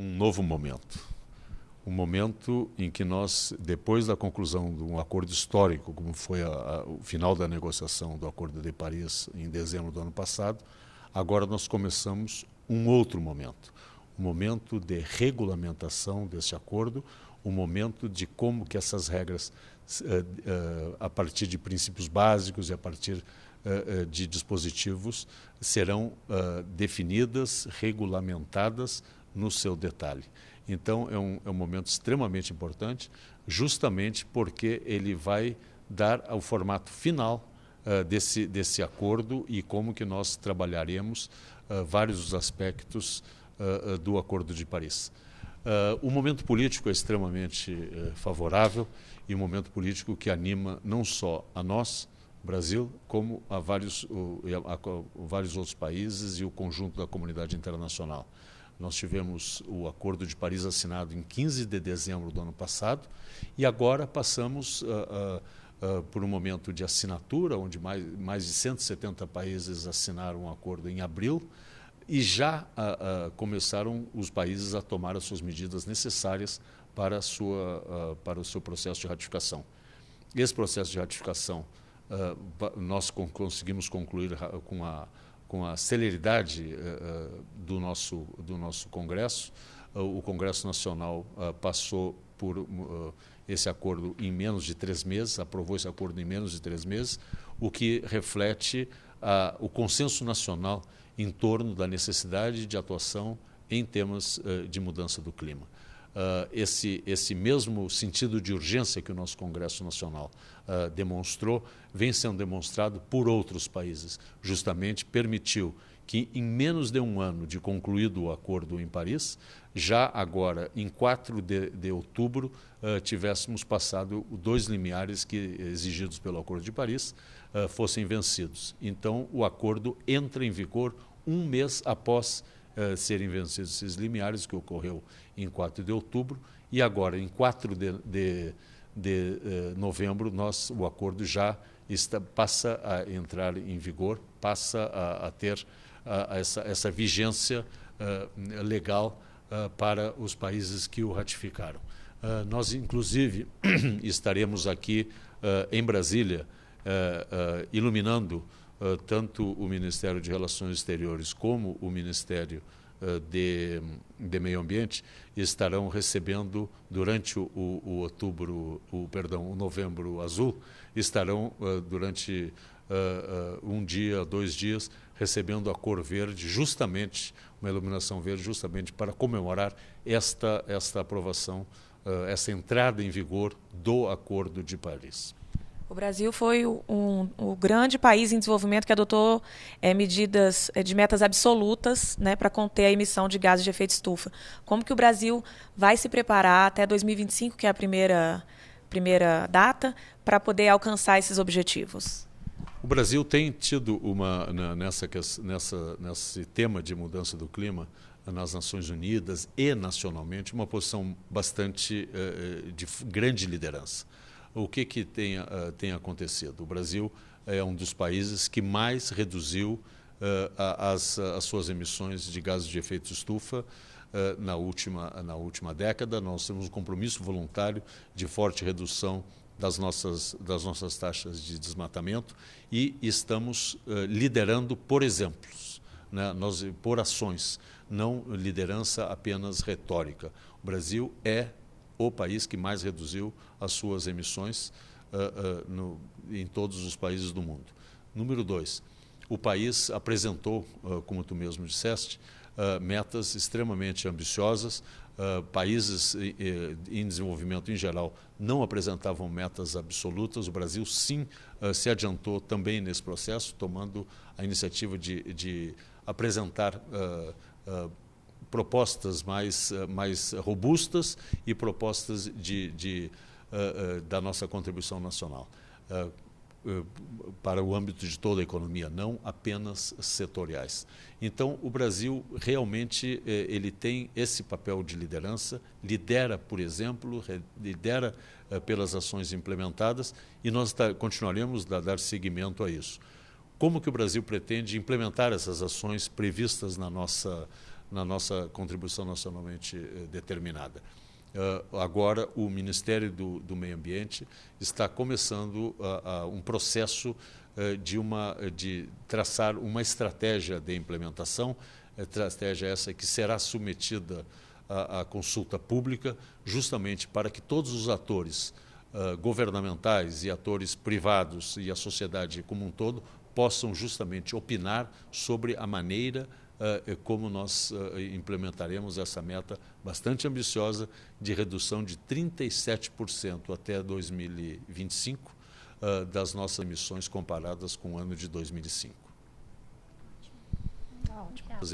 um novo momento. Um momento em que nós, depois da conclusão de um acordo histórico, como foi a, a, o final da negociação do Acordo de Paris em dezembro do ano passado, agora nós começamos um outro momento. Um momento de regulamentação desse acordo, um momento de como que essas regras, uh, uh, a partir de princípios básicos e a partir uh, de dispositivos, serão definidas, regulamentadas no seu detalhe. Então, é um, é um momento extremamente importante, justamente porque ele vai dar o formato final desse, desse acordo e como que nós trabalharemos vários dos aspectos do Acordo de Paris. Uh, o momento político é extremamente uh, favorável e um momento político que anima não só a nós, Brasil, como a vários, uh, a, a, a vários outros países e o conjunto da comunidade internacional. Nós tivemos o Acordo de Paris assinado em 15 de dezembro do ano passado e agora passamos ah, ah, por um momento de assinatura, onde mais, mais de 170 países assinaram um acordo em abril e já uh, uh, começaram os países a tomar as suas medidas necessárias para, sua, uh, para o seu processo de ratificação. Esse processo de ratificação nós con conseguimos concluir com a, com a celeridade do, nosso, do nosso Congresso. o Congresso Nacional passou por esse acordo em menos de três meses, aprovou esse acordo em menos de três meses, o que reflete o consenso nacional em torno da necessidade de atuação em temas uh, de mudança do clima. Uh, esse, esse mesmo sentido de urgência que o nosso Congresso Nacional uh, demonstrou vem sendo demonstrado por outros países. Justamente permitiu que, em menos de um ano de concluído o acordo em Paris, já agora, em 4 de, de outubro, uh, tivéssemos passado dois limiares que, exigidos pelo Acordo de Paris, fossem vencidos. Então, o acordo entra em vigor um mês após uh, serem vencidos esses limiares, que ocorreu em 4 de outubro, e agora, em 4 de, de, de uh, novembro, nós, o acordo já está, passa a entrar em vigor, passa a, a ter uh, essa, essa vigência legal para os países que o ratificaram. nós, inclusive, estaremos aqui em Brasília, iluminando uh, tanto o Ministério de Relações Exteriores como o Ministério uh, de, de Meio Ambiente estarão recebendo durante o, o, outubro, o perdão, o novembro azul, estarão uh, durante um dia, dois dias, recebendo a cor verde, justamente uma iluminação verde, justamente para comemorar esta esta aprovação, essa entrada em vigor do Acordo de Paris. O Brasil foi um, um grande país em desenvolvimento que adotou é, medidas é, de metas absolutas né, para conter a emissão de gases de efeito estufa. Como que o Brasil vai se preparar até 2025, que é a primeira, primeira data, para poder alcançar esses objetivos? O Brasil tem tido uma nessa nessa nesse tema de mudança do clima nas Nações Unidas e nacionalmente uma posição bastante uh, de grande liderança o que, que tem, uh, tem acontecido? O Brasil é um dos países que mais reduziu uh, as, as suas emissões de gases de efeito estufa uh, na, última, na última década. Nós temos um compromisso voluntário de forte redução das nossas, das nossas taxas de desmatamento e estamos liderando por exemplos, né? Nós, por ações, não liderança apenas retórica. O Brasil é o país que mais reduziu as suas emissões uh, uh, no, em todos os países do mundo. Número dois, o país apresentou, uh, como tu mesmo disseste, metas extremamente ambiciosas. países em desenvolvimento em geral não apresentavam metas absolutas. O Brasil, sim, se adiantou também nesse processo, tomando a iniciativa de, de apresentar propostas mais, eh, mais robustas e propostas de, de uh, uh, da nossa contribuição nacional. Uh, para o âmbito de toda a economia, não apenas setoriais. Então, o Brasil realmente ele tem esse papel de liderança, lidera, por exemplo, lidera pelas ações implementadas e nós continuaremos a dar seguimento a isso. Como que o Brasil pretende implementar essas ações previstas na nossa na nossa contribuição nacionalmente eh, determinada. Uh, agora, o Ministério do, do, Meio Ambiente está começando uh, uh, um processo de, uma, de traçar uma estratégia de implementação, estratégia essa que será submetida à, à consulta pública, justamente para que todos os atores governamentais e atores privados e a sociedade como um todo possam justamente opinar sobre a maneira como nós uh, implementaremos essa meta bastante ambiciosa de redução de 37% até 2025 uh, das nossas emissões comparadas com o ano de 2005.